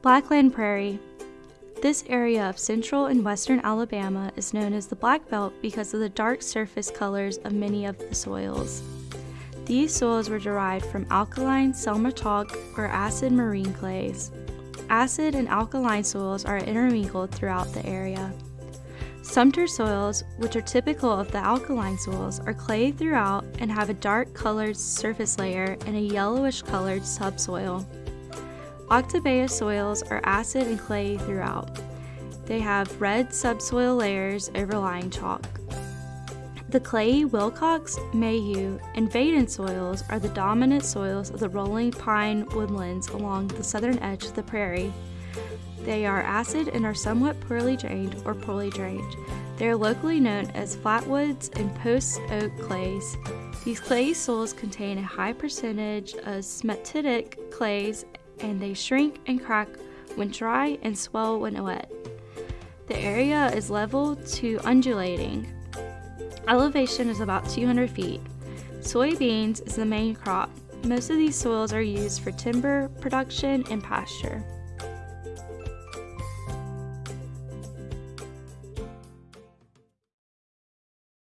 Blackland Prairie. This area of central and western Alabama is known as the Black Belt because of the dark surface colors of many of the soils. These soils were derived from alkaline Selma chalk or acid marine clays. Acid and alkaline soils are intermingled throughout the area. Sumter soils, which are typical of the alkaline soils, are clay throughout and have a dark colored surface layer and a yellowish colored subsoil. Oktibbeha soils are acid and clay throughout. They have red subsoil layers overlying chalk. The clayey Wilcox, Mayhew, and Vaiden soils are the dominant soils of the rolling pine woodlands along the southern edge of the prairie. They are acid and are somewhat poorly drained or poorly drained. They are locally known as flatwoods and post oak clays. These clay soils contain a high percentage of smectitic clays and they shrink and crack when dry and swell when wet. The area is level to undulating. Elevation is about 200 feet. Soybeans is the main crop. Most of these soils are used for timber production and pasture.